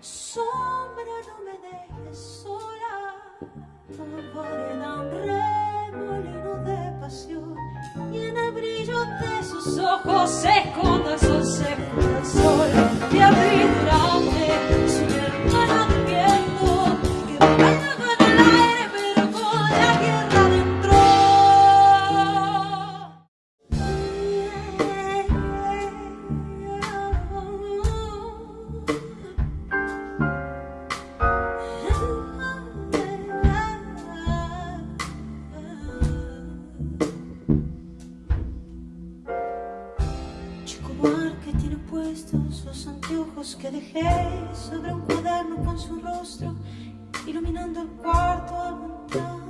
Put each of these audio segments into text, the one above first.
Sombra, no me dejes sola, vareda un remolino de pasión, y en el brillo de sus ojos se esconda el sol, se el sol, los anteojos que dejé sobre un cuaderno con su rostro, iluminando el cuarto al montar.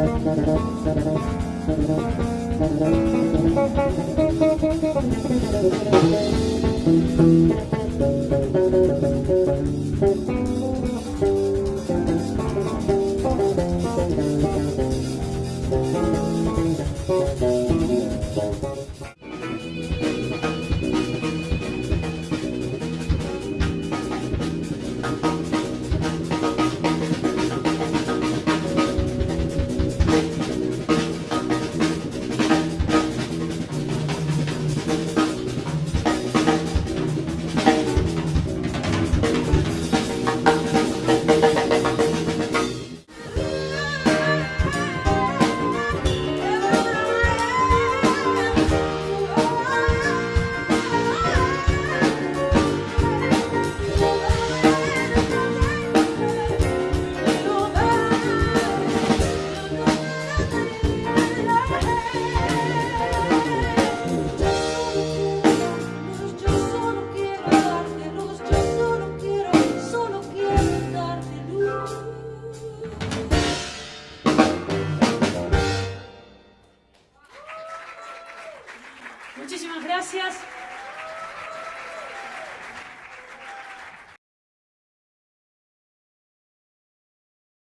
Thank you. Muchísimas gracias.